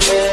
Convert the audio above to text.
baby.